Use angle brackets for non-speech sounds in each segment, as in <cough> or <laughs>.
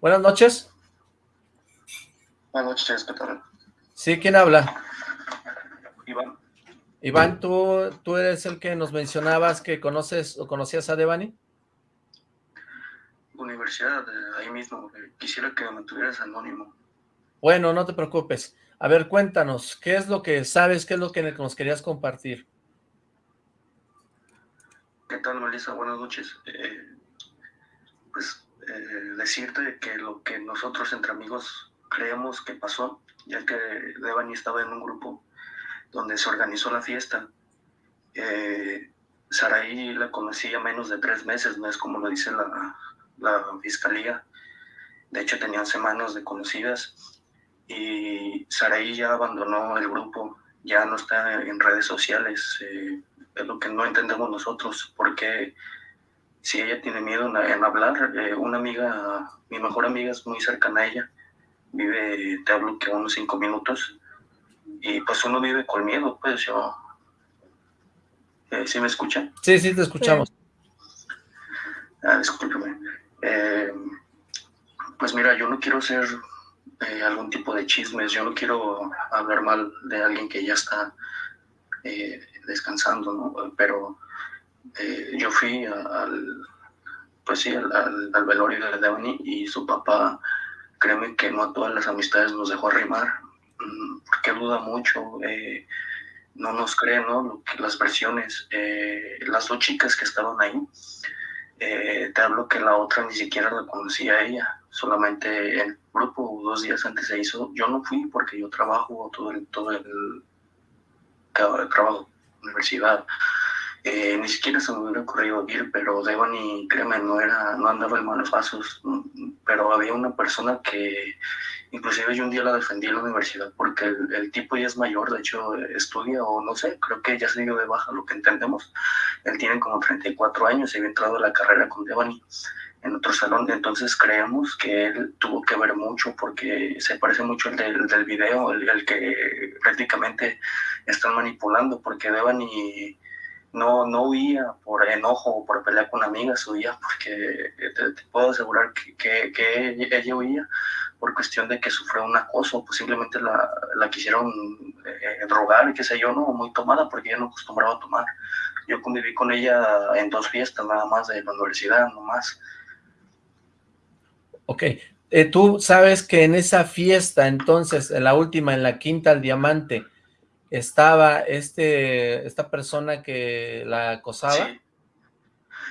Buenas noches. Buenas noches, ¿qué tal? Sí, ¿quién habla? Iván. Iván, ¿tú, ¿tú eres el que nos mencionabas que conoces o conocías a Devani? Universidad, ahí mismo. Quisiera que me mantuvieras anónimo. Bueno, no te preocupes. A ver, cuéntanos, ¿qué es lo que sabes, qué es lo que nos querías compartir? ¿Qué tal, Melissa? Buenas noches. Eh, pues eh, decirte que lo que nosotros entre amigos creemos que pasó, ya que Devani estaba en un grupo donde se organizó la fiesta. Eh, Saraí la conocía menos de tres meses, no es como lo dice la, fiscalía. De hecho, tenían semanas de conocidas y Saraí ya abandonó el grupo, ya no está en redes sociales. Eh, es lo que no entendemos nosotros, porque si ella tiene miedo en, hablar, eh, una amiga, mi mejor amiga es muy cercana a ella, vive, te hablo que unos cinco minutos, y pues uno vive con miedo, pues yo... Eh, ¿Sí me escuchan? Sí, sí, te escuchamos. Ah, discúlpeme. Eh, pues mira, yo no quiero ser eh, algún tipo de chismes, yo no quiero hablar mal de alguien que ya está descansando, ¿no? Pero yo fui al, pues sí, al, al, velorio de Devani y su papá, créeme que no a todas las amistades nos dejó arrimar, Mm, porque duda mucho, eh, no nos cree, ¿no? las versiones. Eh, las dos chicas que estaban ahí, eh, te hablo que la otra ni siquiera la conocía a ella, solamente el grupo dos días antes se hizo. Yo no fui porque yo trabajo todo el, todo el trabajo, universidad. Ni siquiera se me hubiera ocurrido ir, pero Devani, créeme, no, era, no andaba en malos pasos, pero había una persona que Inclusive yo un día la defendí en la universidad porque el, tipo ya es mayor, de hecho estudia o no sé, creo que ya se dio de baja lo que entendemos. Él tiene como 34 años y había entrado a la carrera con Devani en otro salón, entonces creemos que él tuvo que ver mucho porque se parece mucho del, del video, el, que prácticamente están manipulando, porque Devani no, no huía por enojo o por pelear con amigas, huía porque te, puedo asegurar que, que, ella huía por cuestión de que sufrió un acoso, pues simplemente la, la quisieron eh, drogar, qué sé yo, no, muy tomada, porque ella no acostumbraba a tomar. Yo conviví con ella en dos fiestas nada más de la universidad, no más. Ok, eh, tú sabes que en esa fiesta, entonces, en la última, en la quinta al diamante, estaba este, esta persona que la acosaba. Sí.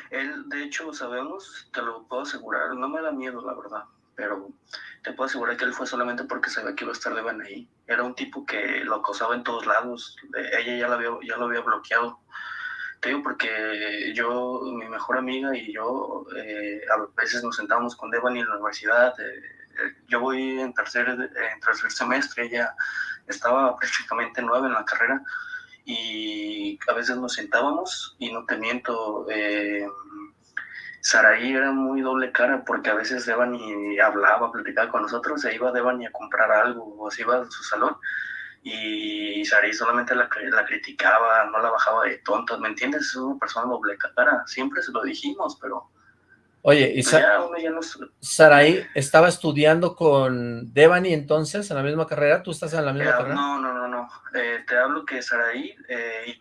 Él, de hecho, sabemos, te lo puedo asegurar, no me da miedo, la verdad, pero te puedo asegurar que él fue solamente porque sabía que iba a estar de ahí. Era un tipo que lo acosaba en todos lados, ella ya lo había, ya lo había bloqueado. Te digo porque yo, mi mejor amiga y yo, eh, a veces nos sentábamos con Devani en la universidad. Eh, yo voy en tercer, en tercer semestre, ella estaba prácticamente nueve en la carrera y a veces nos sentábamos y no te miento, eh, Saraí era muy doble cara porque a veces Devani hablaba, platicaba con nosotros, se iba Devani a comprar algo o se iba a su salón y Saraí solamente la, la criticaba, no la bajaba de tonta, ¿me entiendes? Es una persona doble cara, siempre se lo dijimos, pero... Oye, ¿y pues Saraí estaba estudiando con Devani entonces en la misma carrera? ¿Tú estás en la misma carrera? No, no, no, no. Eh, te hablo que Saraí eh,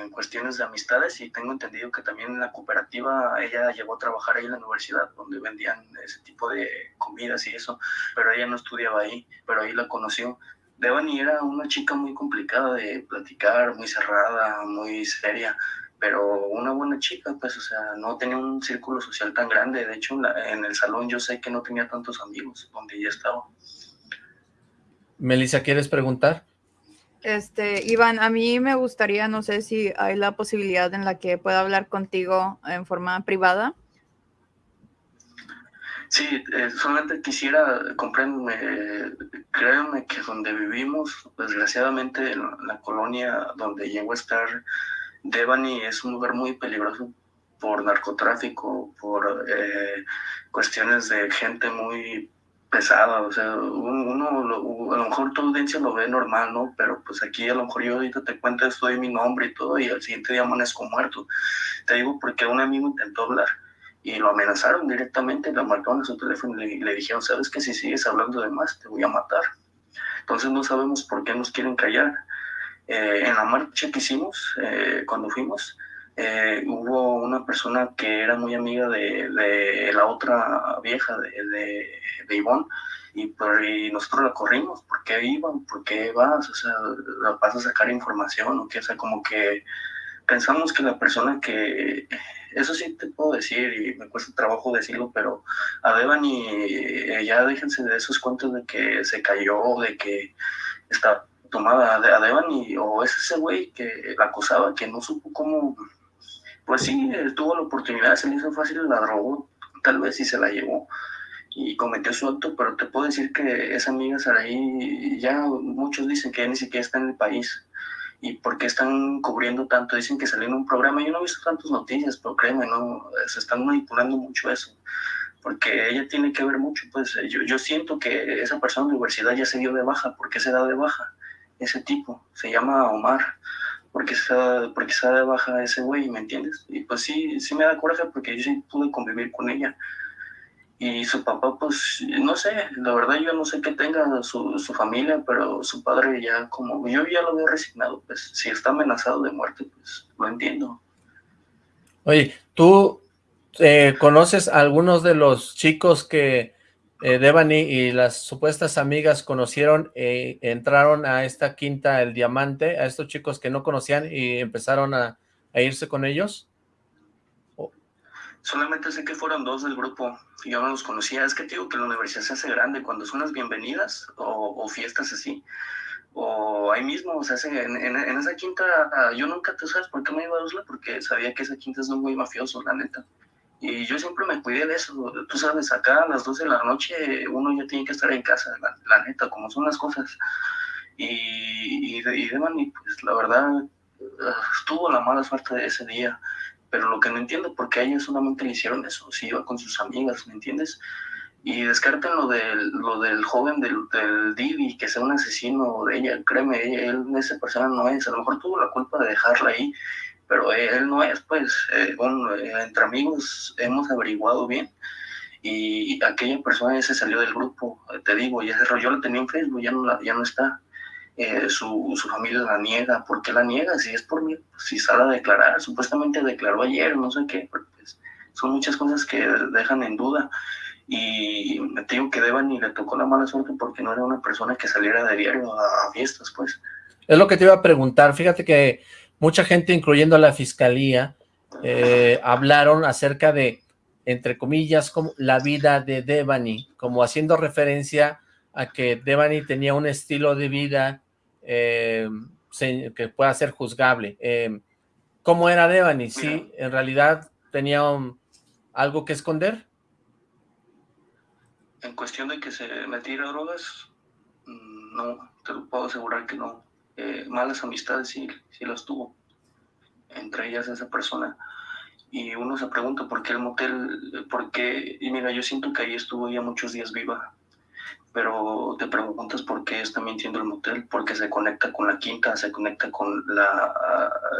en cuestiones de amistades y tengo entendido que también en la cooperativa ella llegó a trabajar ahí en la universidad donde vendían ese tipo de comidas y eso, pero ella no estudiaba ahí, pero ahí la conoció. Devani era una chica muy complicada de platicar, muy cerrada, muy seria pero una buena chica, pues, o sea, no tenía un círculo social tan grande. De hecho, en, el salón yo sé que no tenía tantos amigos donde ella estaba. Melissa, ¿quieres preguntar? Este, Iván, a mí me gustaría, no sé si hay la posibilidad en la que pueda hablar contigo en forma privada. Sí, eh, solamente quisiera, compréndeme, créanme que donde vivimos, desgraciadamente, en la colonia donde llego a estar, Devani es un lugar muy peligroso por narcotráfico, por eh, cuestiones de gente muy pesada, o sea, uno, a lo mejor tu audiencia lo ve normal, ¿no? Pero pues aquí a lo mejor yo ahorita te cuento esto de mi nombre y todo, y al siguiente día amanezco muerto. Te digo porque un amigo intentó hablar y lo amenazaron directamente, le marcaron a su teléfono y le, dijeron, sabes que si sigues hablando de más, te voy a matar. Entonces no sabemos por qué nos quieren callar. Eh, en la marcha que hicimos, eh, cuando fuimos, eh, hubo una persona que era muy amiga de, la otra vieja, de, de, Ivonne, y, por, y nosotros la corrimos, ¿por qué iban? ¿Por qué vas? O sea, vas a sacar información, o o sea, como que pensamos que la persona que, eso sí te puedo decir y me cuesta trabajo decirlo, pero a Devani ya déjense de esos cuentos de que se cayó, de que está tomada a Devani, o es ese güey que la acusaba, que no supo cómo, pues sí, tuvo la oportunidad, se le hizo fácil, la drogó, tal vez y se la llevó y cometió su acto, pero te puedo decir que esa amiga Saraí, ya muchos dicen que ya ni siquiera está en el país, y por qué están cubriendo tanto. Dicen que salió en un programa, yo no he visto tantas noticias, pero créeme, no, se están manipulando mucho eso, porque ella tiene que ver mucho, pues yo, yo siento que esa persona de universidad ya se dio de baja, ¿por qué se da de baja? Ese tipo, se llama Omar, porque da, porque da de baja ese güey, ¿me entiendes? Y pues sí, sí me da coraje porque yo sí pude convivir con ella, y su papá, pues, no sé, la verdad yo no sé qué tenga su, su, familia, pero su padre ya como, yo ya lo veo resignado, pues, si está amenazado de muerte, pues, lo entiendo. Oye, ¿tú eh, conoces a algunos de los chicos que eh, Devani y las supuestas amigas conocieron, e entraron a esta quinta El Diamante, a estos chicos que no conocían y empezaron a, irse con ellos? Solamente sé que fueron dos del grupo, yo no los conocía. Es que digo que la universidad se hace grande cuando son las bienvenidas o, fiestas así. O ahí mismo, o sea, en, en, esa quinta, yo nunca, ¿tú sabes por qué me iba a Usla? Porque sabía que esa quinta es muy mafioso, la neta. Y yo siempre me cuidé de eso. Tú sabes, acá a las 12 de la noche uno ya tiene que estar en casa, la, neta, como son las cosas. Y, y, de, y pues la verdad, estuvo la mala suerte de ese día pero lo que no entiendo, por qué a ella solamente hicieron eso, si iba con sus amigas, ¿me entiendes? Y descarten lo del, lo del joven del, del Didi, que sea un asesino de ella, créeme, él, esa persona no es, a lo mejor tuvo la culpa de dejarla ahí, pero él no es, pues, eh, bueno, eh, entre amigos hemos averiguado bien, y aquella persona se salió del grupo, te digo, ya se yo la tenía en Facebook, ya no, la, ya no está, eh, su, su, familia la niega. ¿Por qué la niega? Si es por mí, pues, si sale a declarar, supuestamente declaró ayer, no sé qué, pues, son muchas cosas que dejan en duda. Y me digo que Devani le tocó la mala suerte porque no era una persona que saliera de diario a, fiestas, pues. Es lo que te iba a preguntar. Fíjate que mucha gente, incluyendo la fiscalía, eh, hablaron acerca de, entre comillas, como la vida de Devani, como haciendo referencia a que Devani tenía un estilo de vida eh, que pueda ser juzgable. Eh, ¿Cómo era Devani? ¿Sí, en realidad tenía algo que esconder? En cuestión de que se metiera drogas, mm, no, te lo puedo asegurar que no. Eh, malas amistades sí, sí las tuvo, entre ellas esa persona. Y uno se pregunta por qué el motel, por qué, y mira, yo siento que ahí estuvo ya muchos días viva, pero te preguntas por qué está mintiendo el motel, porque se conecta con la quinta, se conecta con la...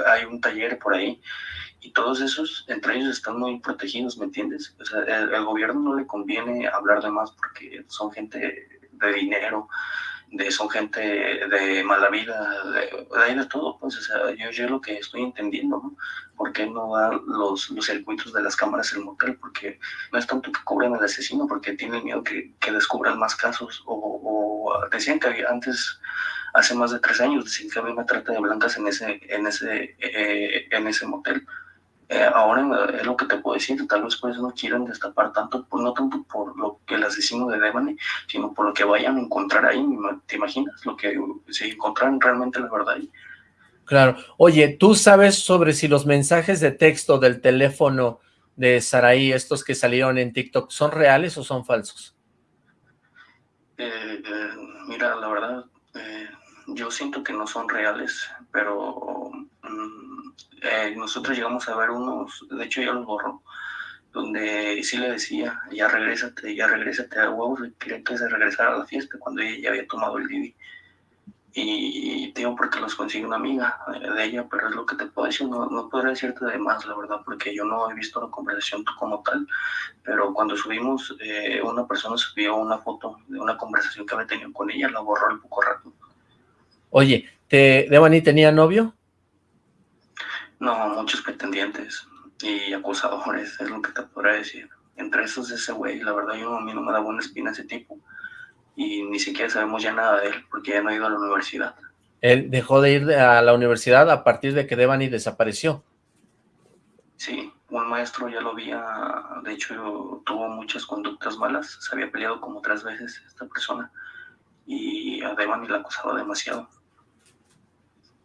hay un taller por ahí, y todos esos, entre ellos están muy protegidos, ¿me entiendes? O sea, el, gobierno no le conviene hablar de más porque son gente de dinero, de son gente de mala vida, de, ahí de todo, pues, o sea, yo, yo lo que estoy entendiendo, ¿no? ¿Por qué no dar los, los circuitos de las cámaras el motel? Porque no es tanto que cubran al asesino, porque tienen miedo que, que descubran más casos, o, decían que antes, hace más de tres años, decían que había una trata de blancas en ese, en ese, eh, en ese motel, eh, ahora es lo que te puedo decir, tal vez por eso no quieren destapar tanto, pues no tanto por lo que el asesino de Devani, sino por lo que vayan a encontrar ahí, ¿te imaginas? Lo que si encontraran realmente la verdad ahí. Claro. Oye, ¿tú sabes sobre si los mensajes de texto del teléfono de Saraí, estos que salieron en TikTok, son reales o son falsos? Eh, eh, mira, la verdad, yo siento que no son reales, pero... Eh, nosotros llegamos a ver unos, de hecho ya los borró, donde sí le decía, ya regrésate, ya regrésate a huevos, y quería que se regresara a la fiesta cuando ella ya había tomado el Didi. y te digo porque los consigue una amiga de ella, pero es lo que te puedo decir, no, no podría decirte de más, la verdad, porque yo no he visto la conversación como tal, pero cuando subimos, eh, una persona subió una foto de una conversación que había tenido con ella, la borró al poco rato. Oye, ¿te, ¿Devani tenía novio? No, muchos pretendientes y acusadores, es lo que te podría decir. Entre esos ese güey, la verdad yo a mí no me da buena espina ese tipo y ni siquiera sabemos ya nada de él porque ya no ha ido a la universidad. Él dejó de ir a la universidad a partir de que Devani desapareció. Sí, un maestro ya lo había, de hecho tuvo muchas conductas malas, se había peleado como tres veces esta persona y a Devani la acusaba demasiado.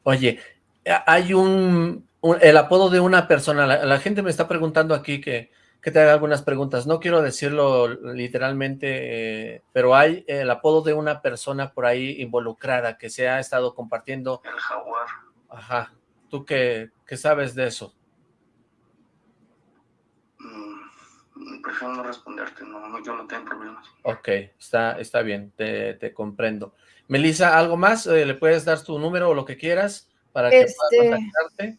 Oye, hay un, el apodo de una persona, la gente me está preguntando aquí que que te haga algunas preguntas. No quiero decirlo literalmente, eh, pero hay el apodo de una persona por ahí involucrada que se ha estado compartiendo. El jaguar. Ajá. ¿Tú qué, qué sabes de eso? Mm, prefiero no responderte, no, yo no tengo problemas. Ok, está, está bien, te, te comprendo. Melissa, ¿algo más? Eh, ¿Le puedes dar tu número o lo que quieras para que pueda este, contactarte?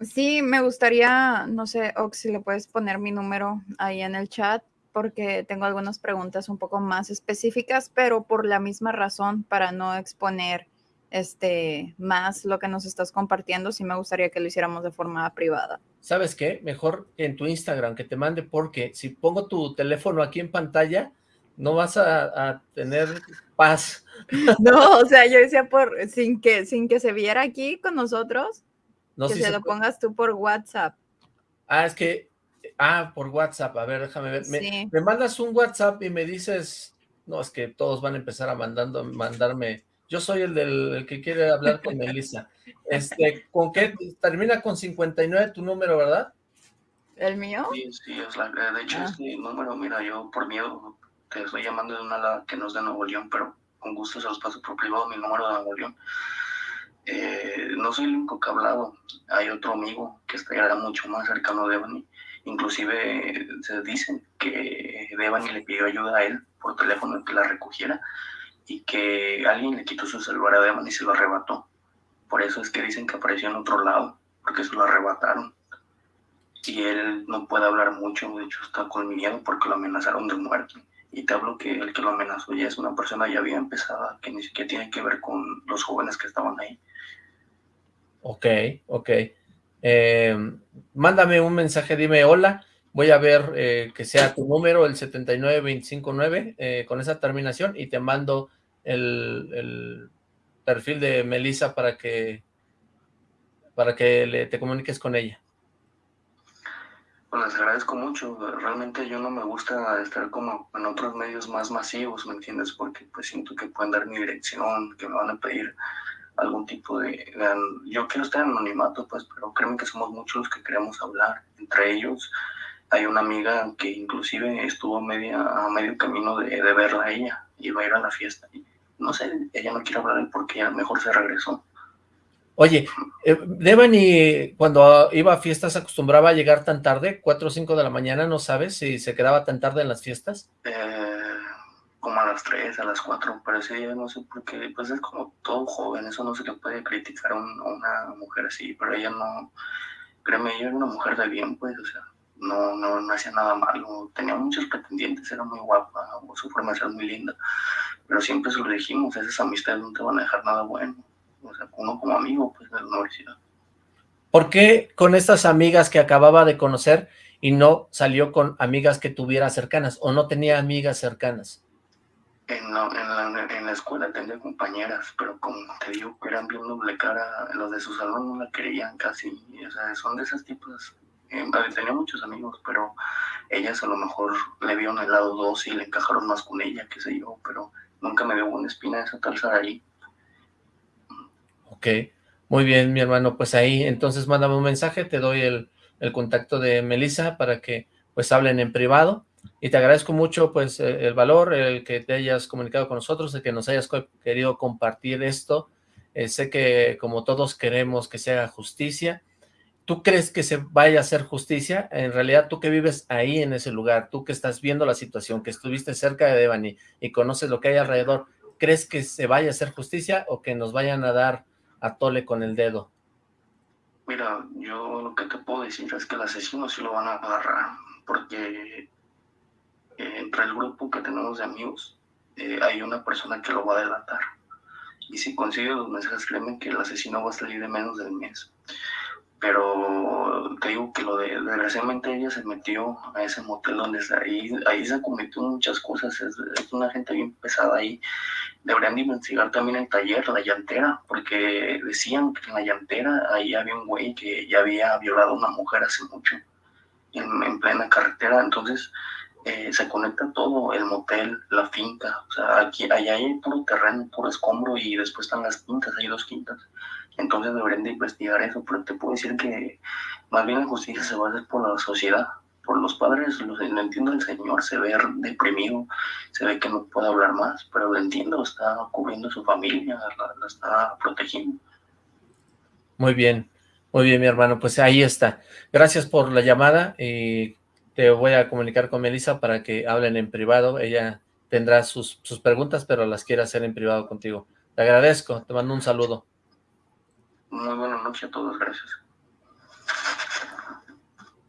Sí, me gustaría, no sé, Ox, si le puedes poner mi número ahí en el chat, porque tengo algunas preguntas un poco más específicas, pero por la misma razón, para no exponer este más lo que nos estás compartiendo, sí me gustaría que lo hiciéramos de forma privada. ¿Sabes qué? Mejor en tu Instagram que te mande, porque si pongo tu teléfono aquí en pantalla, no vas a, a tener paz. <laughs> No, o sea, yo decía por, sin que, sin que se viera aquí con nosotros, que se, lo pongas tú por WhatsApp. Ah, es que, ah, por WhatsApp, a ver, déjame ver. Me, mandas un WhatsApp y me dices, no, es que todos van a empezar a mandando, mandarme, yo soy el del que quiere hablar con Melissa. <laughs> Este, ¿con qué? Termina con 59 tu número, ¿verdad? ¿El mío? Sí, sí, es la, de hecho, ah. este número, mira, yo por miedo te estoy llamando de una que no es de Nuevo León, pero con gusto se los paso por privado, mi número de Nuevo León. Eh, no soy el único que ha hablado, hay otro amigo que está mucho más cercano a Devani, inclusive se dicen que Devani le pidió ayuda a él por teléfono que la recogiera y que alguien le quitó su celular a Devani y se lo arrebató. Por eso es que dicen que apareció en otro lado, porque se lo arrebataron. Y él no puede hablar mucho, de hecho está con miedo porque lo amenazaron de muerte. Y te hablo que el que lo amenazó ya es una persona ya bien empezada, que ni siquiera tiene que ver con los jóvenes que estaban ahí. Ok, ok. Eh, mándame un mensaje, dime hola, voy a ver eh, que sea tu número, el 79259, eh, con esa terminación, y te mando el, perfil de Melissa para que para que le, te comuniques con ella. Pues les agradezco mucho, realmente yo no me gusta estar como en otros medios más masivos, ¿me entiendes? Porque pues siento que pueden dar mi dirección, que me van a pedir algún tipo de, Yo quiero estar en anonimato, pues, pero créeme que somos muchos los que queremos hablar. Entre ellos hay una amiga que inclusive estuvo media, a medio camino de, verla a ella, iba a ir a la fiesta. Y, no sé, ella no quiere hablar porque ella mejor se regresó. Oye, eh, Devani cuando iba a fiestas acostumbraba a llegar tan tarde, 4 o 5 de la mañana, ¿no sabes si se quedaba tan tarde en las fiestas? Eh, como a las 3, a las 4, pero ese día no sé por qué, pues es como todo joven, eso no se le puede criticar a, una mujer así, pero ella no, créeme, ella era una mujer de bien, pues, o sea, no, no, no hacía nada malo, tenía muchos pretendientes, era muy guapa, su forma de ser muy linda, pero siempre se lo dijimos, esas amistades no te van a dejar nada bueno, o sea, uno como amigo, pues, de la universidad. ¿Por qué con estas amigas que acababa de conocer y no salió con amigas que tuviera cercanas, o no tenía amigas cercanas? En la, en, la, en la, escuela tenía compañeras, pero como te digo, eran bien doble cara, los de su salón no la querían casi, o sea, son de esas tipos, eh, tenía muchos amigos, pero ellas a lo mejor le vieron el lado dos y le encajaron más con ella, qué sé yo, pero nunca me dio una espina esa tal ahí. Ok, muy bien, mi hermano, pues ahí, entonces mándame un mensaje, te doy el, el contacto de Melissa para que pues hablen en privado, y te agradezco mucho pues el valor, el que te hayas comunicado con nosotros, el que nos hayas querido compartir esto. Eh, sé que como todos queremos que se haga justicia. ¿Tú crees que se vaya a hacer justicia? En realidad, tú que vives ahí en ese lugar, tú que estás viendo la situación, que estuviste cerca de Devani y conoces lo que hay alrededor, ¿crees que se vaya a hacer justicia o que nos vayan a dar a tole con el dedo? Mira, yo lo que te puedo decir es que el asesino sí lo van a agarrar, porque eh, entre el grupo que tenemos de amigos eh, hay una persona que lo va a delatar. Y si consigue los mensajes, créeme que el asesino va a salir de menos del mes pero te digo que lo de, desgraciadamente ella se metió a ese motel donde ahí, ahí se cometió muchas cosas, es, una gente bien pesada ahí. Deberían de investigar también el taller, la llantera, porque decían que en la llantera ahí había un güey que ya había violado a una mujer hace mucho, en, plena carretera, entonces eh, se conecta todo, el motel, la finca, o sea, aquí, allá hay puro terreno, puro escombro y después están las quintas, hay dos quintas entonces deberían de investigar eso, pero te puedo decir que más bien la justicia se va a hacer por la sociedad, por los padres, lo, entiendo el señor, se ve deprimido, se ve que no puede hablar más, pero lo entiendo, está cubriendo su familia, la, está protegiendo. Muy bien, muy bien mi hermano, pues ahí está. Gracias por la llamada y te voy a comunicar con Melissa para que hablen en privado, ella tendrá sus, sus preguntas, pero las quiere hacer en privado contigo. Te agradezco, te mando un saludo. Muy buena noche a todos, gracias.